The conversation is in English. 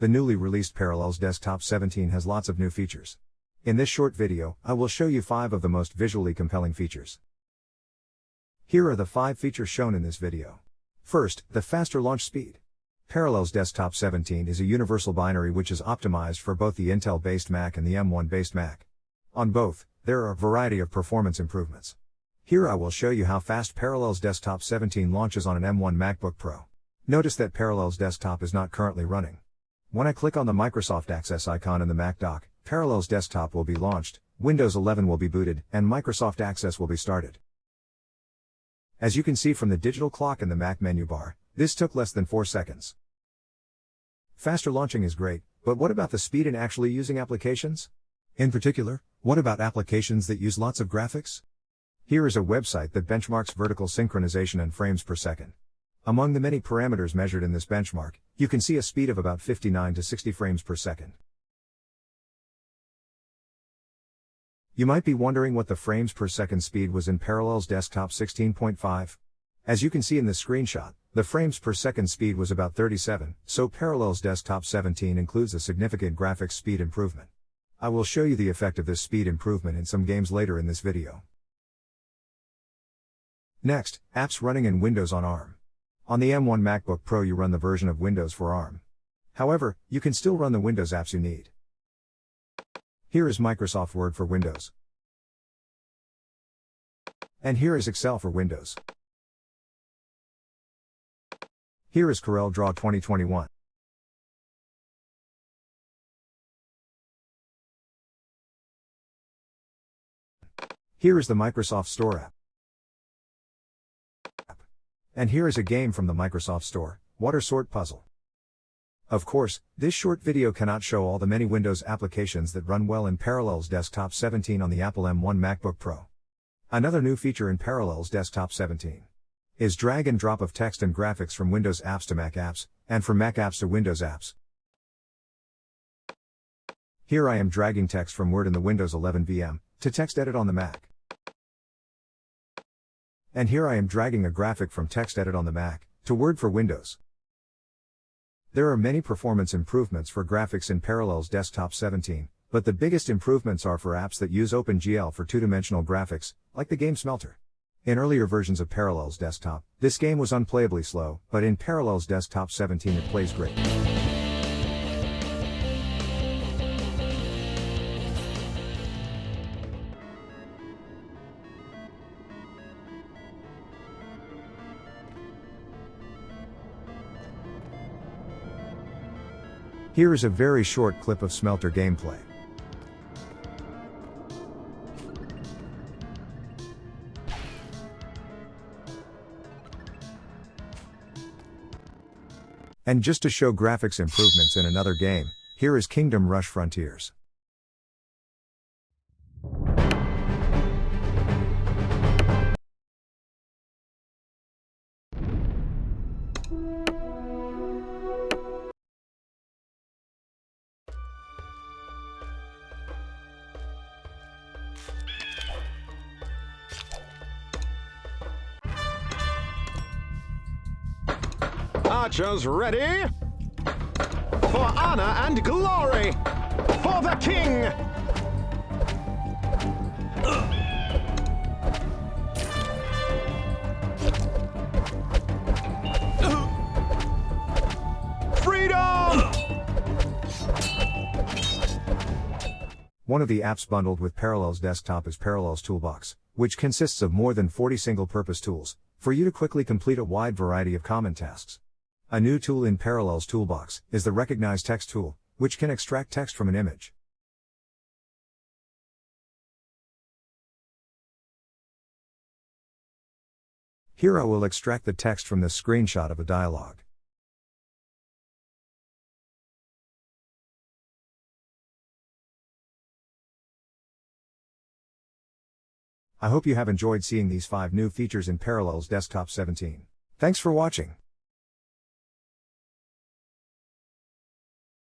The newly released Parallels Desktop 17 has lots of new features. In this short video, I will show you 5 of the most visually compelling features. Here are the 5 features shown in this video. First, the faster launch speed. Parallels Desktop 17 is a universal binary which is optimized for both the Intel-based Mac and the M1-based Mac. On both, there are a variety of performance improvements. Here I will show you how fast Parallels Desktop 17 launches on an M1 MacBook Pro. Notice that Parallels Desktop is not currently running. When I click on the Microsoft Access icon in the Mac dock, Parallels Desktop will be launched, Windows 11 will be booted, and Microsoft Access will be started. As you can see from the digital clock in the Mac menu bar, this took less than 4 seconds. Faster launching is great, but what about the speed in actually using applications? In particular, what about applications that use lots of graphics? Here is a website that benchmarks vertical synchronization and frames per second. Among the many parameters measured in this benchmark, you can see a speed of about 59 to 60 frames per second. You might be wondering what the frames per second speed was in Parallels Desktop 16.5. As you can see in the screenshot, the frames per second speed was about 37, so Parallels Desktop 17 includes a significant graphics speed improvement. I will show you the effect of this speed improvement in some games later in this video. Next, apps running in Windows on ARM. On the M1 MacBook Pro you run the version of Windows for ARM. However, you can still run the Windows apps you need. Here is Microsoft Word for Windows. And here is Excel for Windows. Here is Corel Draw 2021. Here is the Microsoft Store app. And here is a game from the Microsoft Store, Water Sort Puzzle. Of course, this short video cannot show all the many Windows applications that run well in Parallels Desktop 17 on the Apple M1 MacBook Pro. Another new feature in Parallels Desktop 17 is drag and drop of text and graphics from Windows apps to Mac apps, and from Mac apps to Windows apps. Here I am dragging text from Word in the Windows 11 VM to text edit on the Mac. And here I am dragging a graphic from TextEdit on the Mac to Word for Windows. There are many performance improvements for graphics in Parallels Desktop 17, but the biggest improvements are for apps that use OpenGL for two-dimensional graphics, like the game Smelter. In earlier versions of Parallels Desktop, this game was unplayably slow, but in Parallels Desktop 17 it plays great. Here is a very short clip of Smelter gameplay. And just to show graphics improvements in another game, here is Kingdom Rush Frontiers. Archers ready? For honor and glory! For the king! Freedom! One of the apps bundled with Parallels Desktop is Parallels Toolbox, which consists of more than 40 single-purpose tools, for you to quickly complete a wide variety of common tasks. A new tool in Parallels Toolbox is the Recognize Text tool, which can extract text from an image. Here I will extract the text from this screenshot of a dialog. I hope you have enjoyed seeing these 5 new features in Parallels Desktop 17. Thanks for watching.